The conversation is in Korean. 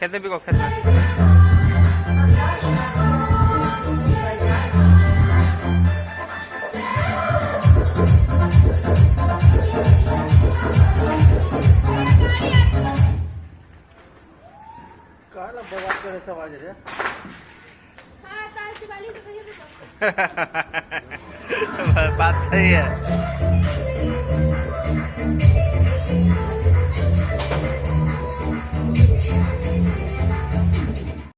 कितने भी को खेत काला बवाल करे सब आज रे। हाँ वाली तो तो बात सही है।